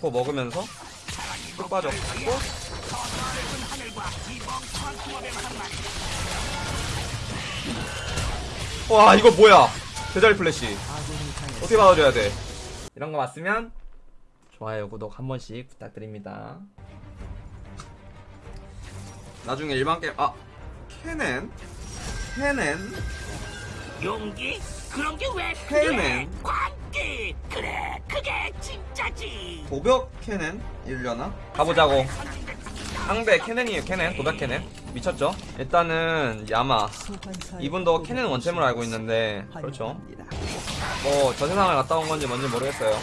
코 먹으면서 쭉 빠졌고. 와 이거 뭐야? 대자리 플래시. 어떻게 받아줘야 돼? 이런 거 맞으면 좋아요 구독 한 번씩 부탁드립니다. 나중에 일반 게임 아 캐넨? 캐넨? 용기? 그런 게왜 해내. 필요해? 광기! 그래, 그게 진짜지! 도벽 캐넨 일려나? 가보자고. 상대 캐넨이에요 캐넨. 도벽 캐넨. 미쳤죠? 일단은 야마. 이분도 캐넨 원챔으로 알고 있는데 그렇죠. 뭐 저 세상을 갔다 온 건지 뭔지 모르겠어요.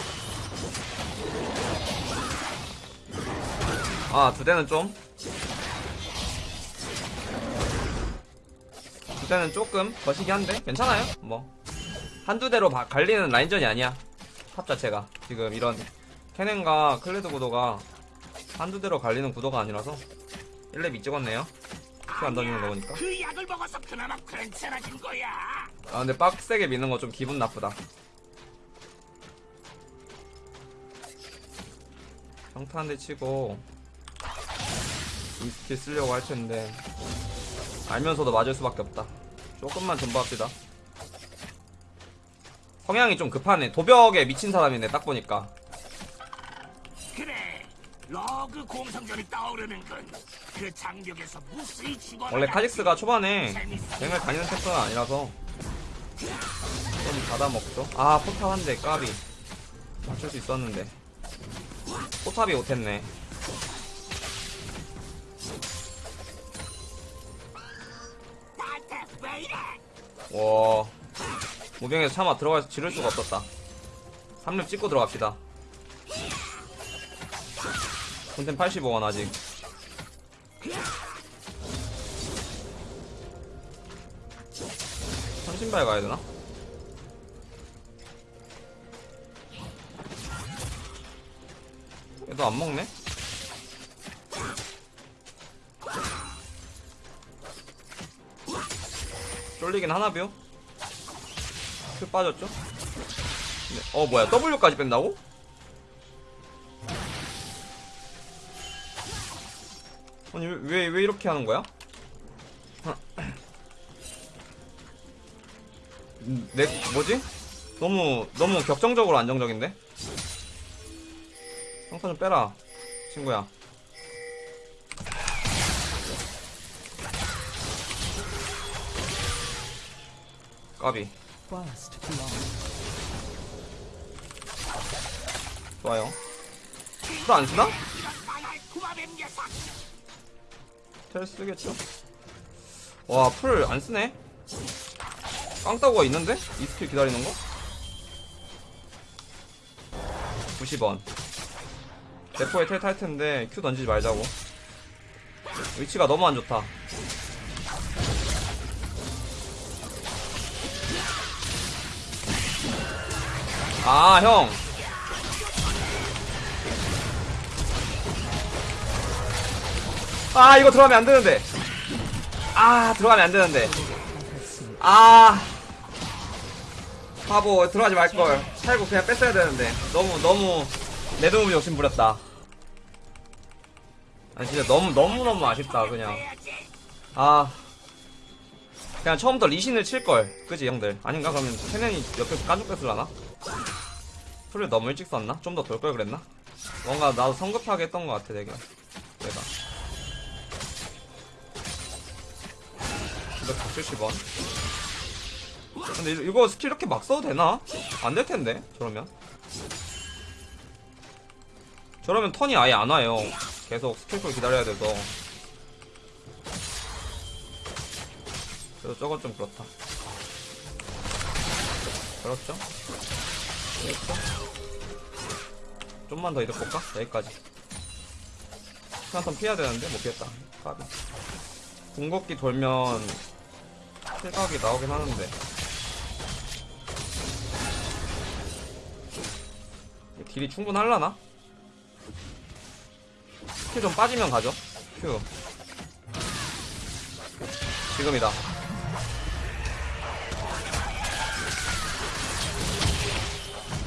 아 두 대는 좀. 두 대는 조금 거시기 한데? 괜찮아요? 뭐 한두 대로 바- 갈리는 라인전이 아니야. top 자체가. 지금 이런 캐넨과 클레드 구도가 한두 대로 갈리는 구도가 아니라서 1렙 찍었네요. Q 안 던지는 거 보니까. 그 약을 먹어서 그나마 괜찮아진 거야! 아 근데 빡세게 미는 거 좀 기분 나쁘다. 평타 한 대 치고 E skill 쓰려고 할 텐데 알면서도 맞을 수밖에 없다. 조금만 존버합시다 성향이 좀 급하네. 도벽에 미친 사람이네 딱 보니까. 그래, 러그 공성전이 떠오르는군. 그 장벽에서 무수히 죽어나 원래 카직스가 초반에 갱을 다니는 템포는 아니라서 좀 받아먹죠. 아 포탑 한 대 까비. 맞출 수 있었는데. 포탑이 못했네? 와 무병에서 차마 들어가서 지를 수가 없었다 3렙 찍고 들어갑시다 콘텐 85원 아직 삼신발 가야 되나? 얘도 안 먹네? 쫄리긴 하나뷰? 큐 빠졌죠? 네. 어 뭐야 W까지 뺀다고? 아니 왜왜 이렇게 하는 거야? 음, 내 뭐지? 너무 너무 격정적으로 안정적인데? 평타 좀 빼라 친구야 까비 First. 좋아요 플 안 쓰나? 이런 망할 구마뱀 녀석! 텔 쓰겠죠? 와, 플 안 쓰네? 깡따구가 있는데? E skill 기다리는 거? 90원. 대포에 텔탈 텐데, Q 던지지 말자고. 위치가 너무 안 좋다. 아, 형! 아, 이거 들어가면 안 되는데. 아, 들어가면 안 되는데. 아. 바보, 들어가지 말걸. 살고 그냥 뺐어야 되는데. 너무, 너무, 내 도움이 욕심 부렸다. 아니, 진짜 너무, 너무너무 아쉽다, 그냥. 아. 그냥 처음부터 리신을 칠걸. 그지, 형들? 아닌가? 그러면 캐넨이 옆에서 깐죽 뺐을라나? 플을 너무 일찍 썼나? 좀 더 돌 걸 그랬나? 뭔가 나도 성급하게 했던 것 같아, 되게. 내가. 270원. 근데 이- 이거 스킬 이렇게 막 써도 되나? 안 될 텐데, 저러면. 저러면 턴이 아예 안 와요. 계속 스킬풀 기다려야 돼서. 그래서 저건 좀 그렇다. 그렇죠? 좀만 더 이득 볼까? 여기까지. 한턴 피해야 되는데, 못 피했다. 까비. 궁극기 돌면 실각이 나오긴 하는데 딜이 충분할라나? 큐 좀 빠지면 가죠 큐 지금이다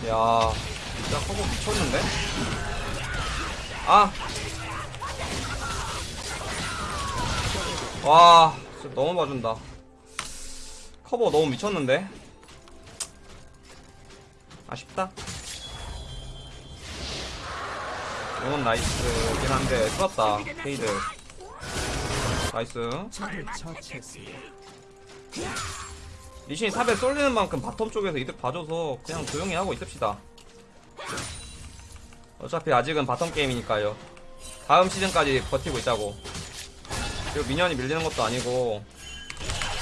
야 진짜 커버 미쳤는데? 아. 와, 진짜 너무 봐준다. 커버 너무 미쳤는데? 아쉽다. 이건 nice긴 한데, 뚫었다. 케이드. nice. 리신이 top에 쏠리는 만큼 bottom 쪽에서 이득 봐줘서 그냥 조용히 하고 있읍시다. 어차피 아직은 bottom 게임이니까요. 다음 시즌까지 버티고 있자고. 그리고 minion이 밀리는 것도 아니고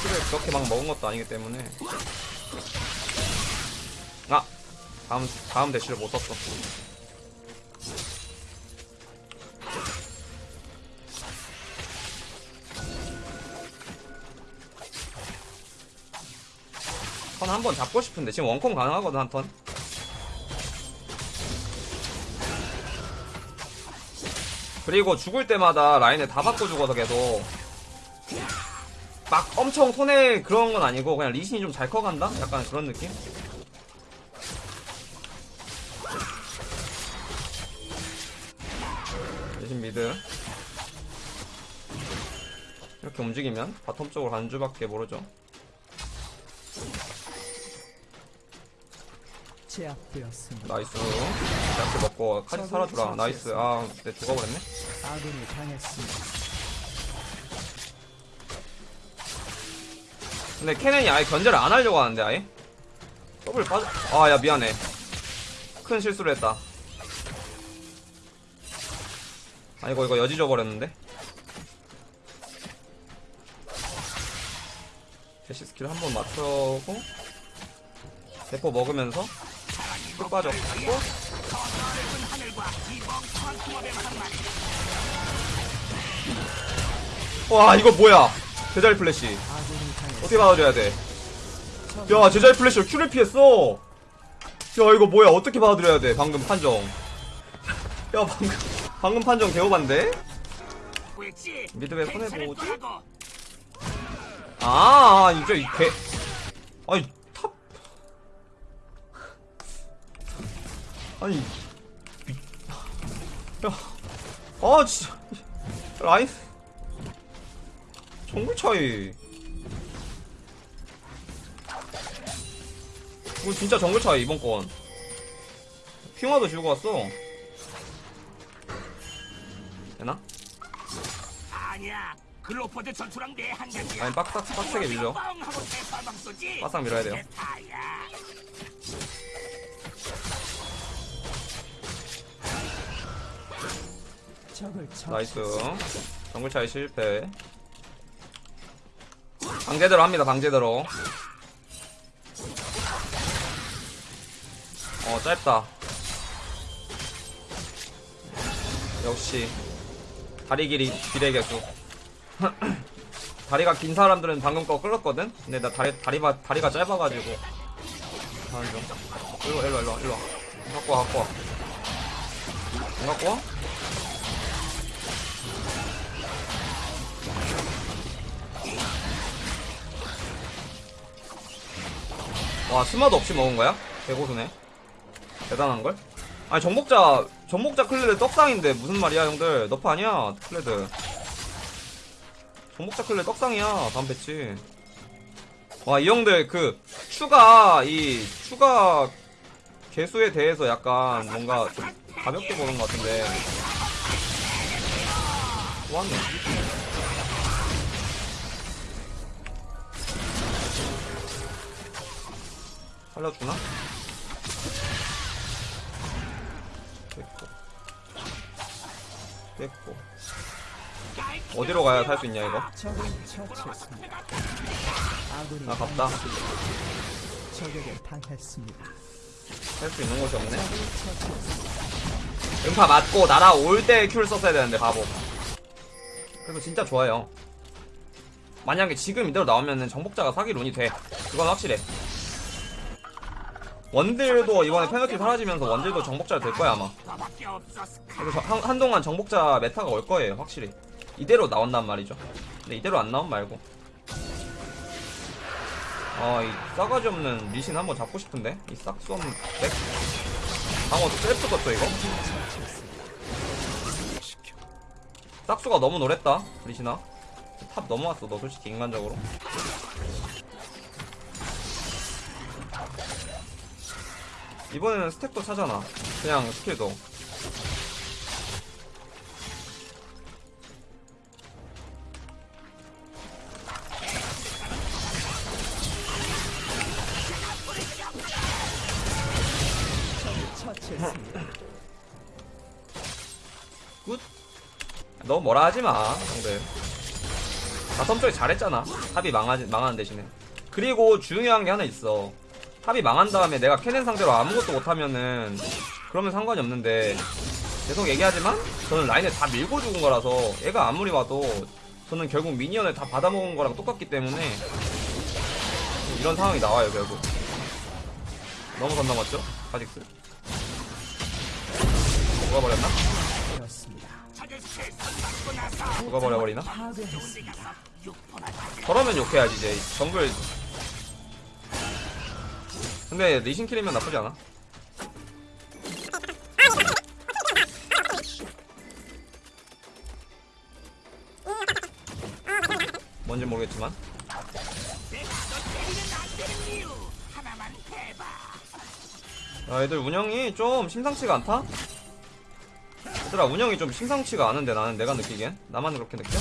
kill을 그렇게 막 먹은 것도 아니기 때문에 아 다음 다음 대시를 못 썼어. 턴 한 번 잡고 싶은데 지금 원콤 가능하거든 한 턴. 그리고 죽을 때마다 라인을 다 바꿔 죽어서 계속 막 엄청 손해 그런 건 아니고 그냥 리신이 좀 잘 커간다? 약간 그런 느낌? 리신 mid 이렇게 움직이면 bottom 쪽으로 가는 줄밖에 모르죠 제압되었습니다. nice. 이렇게 먹고 카지 살아주라. nice. 아 내 죽어버렸네? 아군이 당했습니다. 근데 케넨이 아예 견제를 안 하려고 하는데 아예? 더블 빠져 아야 미안해. 큰 실수를 했다. 아 이거 이거 여지 줘버렸는데? dash skill 한 번 맞추고 대포 먹으면서 쭉 빠졌고 와 이거 뭐야 제자리 플래시. 어떻게 받아줘야 돼? 야 제자리 플래시로 Q를 피했어 야 이거 뭐야 어떻게 받아들여야 돼 방금 판정 야 방금 방금 판정 개오반데? mid에 손해보지? 아 이제 이개 아니 아니 미... 야아 진짜 라인 정글 차이 이거 진짜 정글 차이 이번 건 핑화도 지우고 왔어 되나? 아니야. 글로퍼드 전투랑 내 한장이야. 아니 빡빡 빡세게 밀려. 바싹 밀어야 돼요 나이스. 정글 차이 실패. 방제대로 합니다 방제대로. 어 짧다. 역시. 다리 길이 비례 개수. 다리가 긴 사람들은 방금 거 끌었거든? 근데 나 다리 다리가 다리가 짧아가지고. 일로 와, 일로 와, 일로 와, 일로 와. 갖고 와 갖고 와안 갖고 와? 와 스마도 없이 먹은 거야? 개고수네. 대단한걸? 아니 정복자 정복자 클레드 떡상인데 무슨 말이야 형들? nerf 아니야 클레드. 정복자 클레드 떡상이야 다음 패치. 와 이 형들 그 추가 이 추가 계수에 대해서 약간 뭔가 좀 가볍게 보는 것 같은데. 좋았네 살려주나? 됐고. 됐고. 어디로 가야 살 수 있냐 이거? 아, 당했습니다. 살수 있는 곳이 없네. 음파 맞고 날아올 때 큐를 썼어야 되는데 바보. 그래서 진짜 좋아요. 만약에 지금 이대로 나오면은 정복자가 사기 rune이 돼. 그건 확실해 원딜도 이번에 페널티 사라지면서 원딜도 정복자 될 거야 아마. 그래서 한, 한동안 정복자 meta가 올 거예요 확실히. 이대로 나온단 말이죠. 근데 이대로 안 나온 말고. 아이 싸가지 없는 리신 한번 잡고 싶은데? 이 싹수 없는 백? 방어 셀프 떴어 이거? 싹수가 너무 노랬다 리신아 top 넘어왔어 너 솔직히 인간적으로 이번에는 stack도 차잖아. 그냥 skill도. good. 너무 뭐라 하지 마 형들. bottom 쪽에 잘했잖아. top이 망하지, 망하는 대신에. 그리고 중요한 게 하나 있어 top이 망한 다음에 내가 캐넨 상대로 아무것도 못하면은 그러면 상관이 없는데 계속 얘기하지만 저는 라인을 다 밀고 죽은 거라서 얘가 아무리 와도 저는 결국 minion을 다 받아먹은 거랑 똑같기 때문에 이런 상황이 나와요 결국 너무 선 넘었죠? 카직스 녹아버려버리나? 파괴했습니다. 저러면 욕해야지 이제 정글 근데 리신 킬이면 나쁘지 않아 뭔지 모르겠지만. 야 애들 운영이 좀 심상치가 않다? 얘들아 운영이 좀 심상치가 않은데 나는 내가 느끼기엔 나만 그렇게 느껴?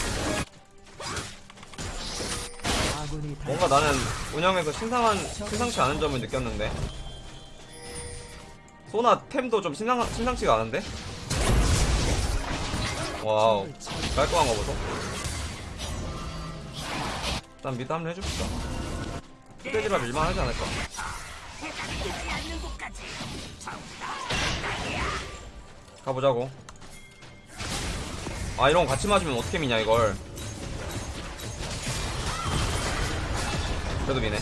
뭔가 나는 운영에서 심상한, 심상치 않은 점을 느꼈는데. 소나 템도 좀 심상, 심상치가 않은데? wow. 깔끔한 거 보소. 일단 mid 한번 해줍시다. 휴대지라 밀만 하지 않을까? 가보자고. 아 이런 거 같이 맞으면 어떻게 미냐 이걸 그래도 미네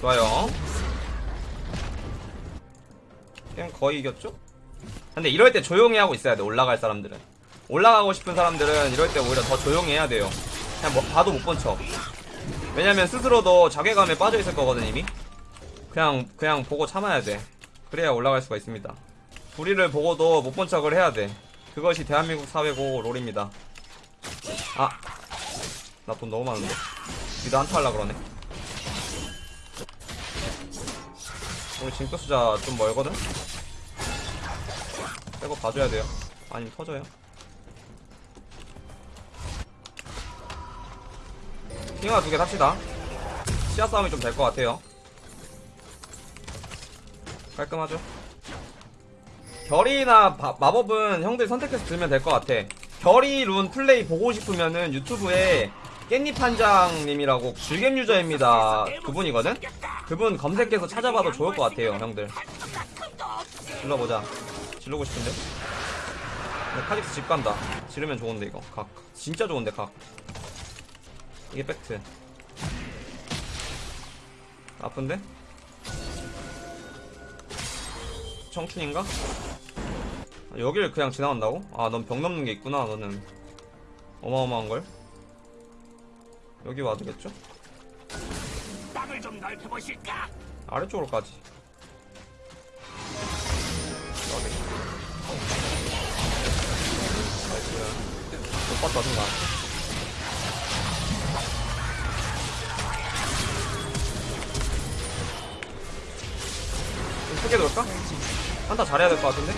좋아요 게임 거의 이겼죠? 근데 이럴 때 조용히 하고 있어야 돼 올라갈 사람들은 올라가고 싶은 사람들은 이럴 때 오히려 더 조용히 해야 돼요 그냥 뭐 봐도 못 본 척 왜냐면 스스로도 자괴감에 빠져 있을 거거든 이미 그냥 그냥 보고 참아야 돼. 그래야 올라갈 수가 있습니다. 불의를 보고도 못 본 척을 해야 돼. 그것이 대한민국 사회고 롤입니다. 아, 나 돈 너무 많은데. 니도 한타 하려 그러네. 우리 징크 수자 좀 멀거든. 빼고 봐줘야 돼요. 아니면 터져요. 핑화 두개 삽시다. 시야 싸움이 좀 될 것 같아요. 깔끔하죠? 결이나 바- 마법은 형들 선택해서 들면 될 것 같아. 결이 룬 플레이 보고 싶으면은 유튜브에 깻잎 한장님이라고 줄겜 유저입니다. 그분이거든? 그분 검색해서 찾아봐도 좋을 것 같아요, 형들. 질러보자. 질르고 싶은데? 근데 카직스 집 간다. 지르면 좋은데, 이거. 각. 진짜 좋은데, 각. 이게 팩트. 아픈데? 청춘인가? 아, 여기를 그냥 지나간다고? 아, 넌벽 넘는 게 있구나, 너는. 어마어마한걸? 여기 와도 겠죠? 땅을 좀 넓혀보실까? 아래쪽으로 까지. 여기. nice. 못 봤다, 순간. 좀 크게 돌까? 한타 잘해야 될 것 같은데?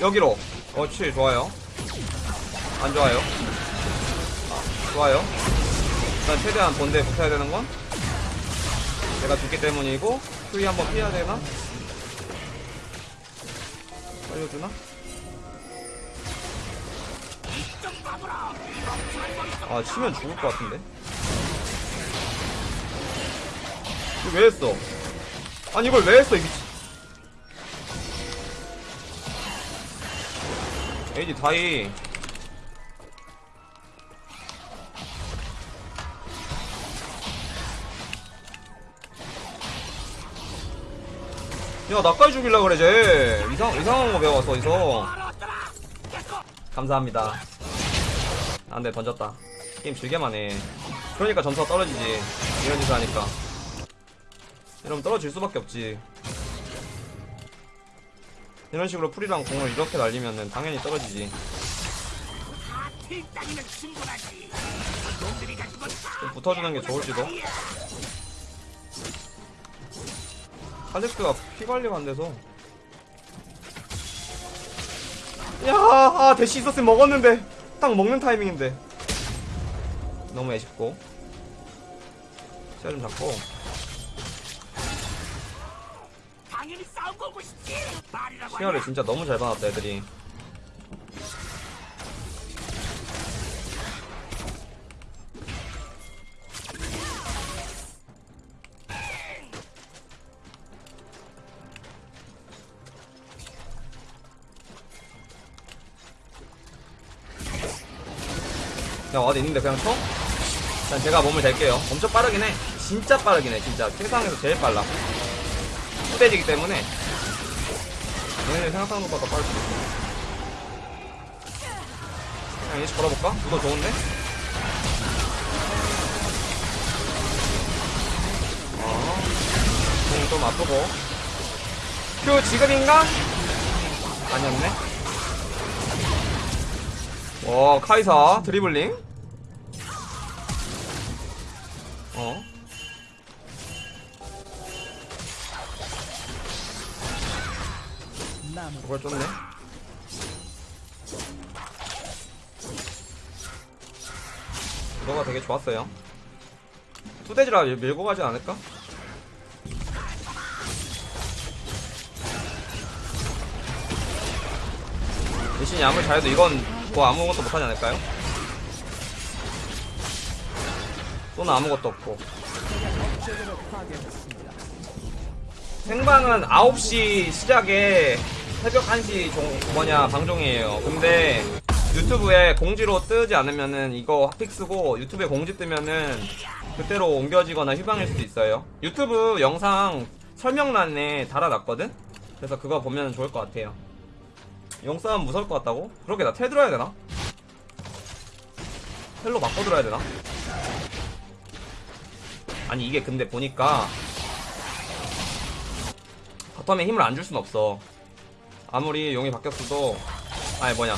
여기로. 어치, 좋아요. 안 좋아요. 아, 좋아요. 일단 최대한 본대에 붙어야 되는 건 내가 죽기 때문이고 수위 한번 피해야 되나? 살려주나? 아 치면 죽을 것 같은데 이거 왜 했어? 아니 이걸 왜 했어 이 미친 에이지 다이 야 나까지 죽일라 그래 쟤 이상, 이상한 거 배워서 어디서. 감사합니다. 안돼 던졌다. 게임 즐게만 해 그러니까 점수가 떨어지지. 이런 짓을 하니까. 이러면 떨어질 수밖에 없지. 이런 식으로 풀이랑 공을 이렇게 날리면은 당연히 떨어지지. 좀 붙어주는 게 좋을지도 칼렉스가 피 관리가 안 돼서. 야, 아, 대시 있었으면 먹었는데. 딱 먹는 타이밍인데. 너무 애쉽고. 시야 좀 잡고. 시야를? 진짜 너무 잘 봐놨다 애들이 그냥 어디 있는데 그냥 쳐? 일단 제가 몸을 댈게요. 엄청 빠르긴 해. 진짜 빠르긴 해 진짜. 세상에서 제일 빨라. 후대지기 때문에. 얘네 생각하는 것보다 빠를 수도 있어. 그냥 이제 걸어볼까? 누더 좋은데? 어, 공좀 아프고. 큐 지금인가? 아니었네. 와 카이사 드리블링 어 그걸 쫓네 너가 되게 좋았어요 투대지라 밀- 밀고 가지 않을까? 대신이 아무리 잘해도 이건 뭐 아무것도 못하지 않을까요? 또는 아무것도 없고. 생방은 9시 시작에 새벽 1시 종, 뭐냐 방송이에요. 근데 유튜브에 공지로 뜨지 않으면은 이거 핫픽스고 유튜브에 공지 뜨면은 그때로 옮겨지거나 휴방일 수도 있어요. 유튜브 영상 설명란에 달아놨거든? 그래서 그거 보면 좋을 것 같아요. 영싸움 무서울 것 같다고? 그러게 나 텔 들어야 되나? 텔로 바꿔 들어야 되나? 아니 이게 근데 보니까 bottom에 힘을 안 줄 순 없어. 아무리 용이 바뀌었어도, 아니 뭐냐,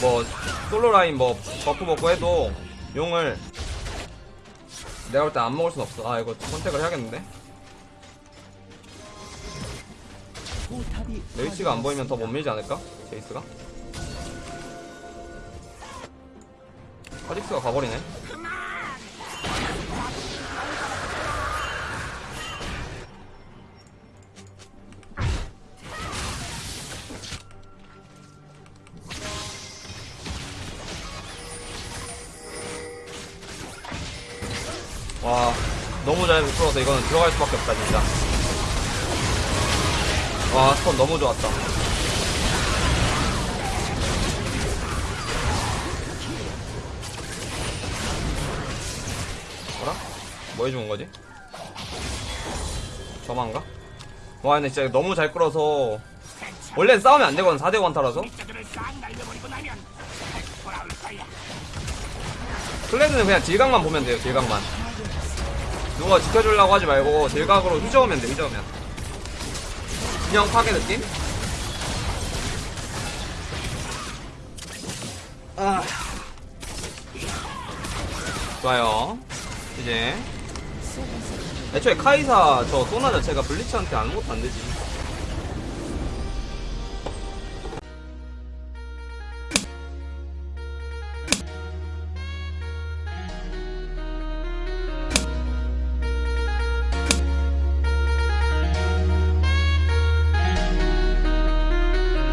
뭐 솔로 라인 뭐 buff 먹고 해도 용을 내가 볼 때 안 먹을 순 없어. 아 이거 선택을 해야겠는데. 레이치가 안 보이면 더 못 밀지 않을까? 제이스가? 카직스가 가버리네. 와, 너무 잘 풀어서 이거는 들어갈 수밖에 없다, 진짜. 와, 스톤 너무 좋았다. 뭐라? 뭐 해주는 거지? 저만가? 와, 근데 진짜 너무 잘 끌어서. 원래 싸우면 안 되거든, 4대 원타라서. 클레드는 그냥 딜각만 보면 돼요, 딜각만. 누가 지켜주려고 하지 말고, 딜각으로 휘저으면 돼, 휘저으면. 그냥 파괴 느낌? 아. 좋아요. 이제. 애초에 카이사 저 소나 자체가 블리츠한테 아무것도 안 되지.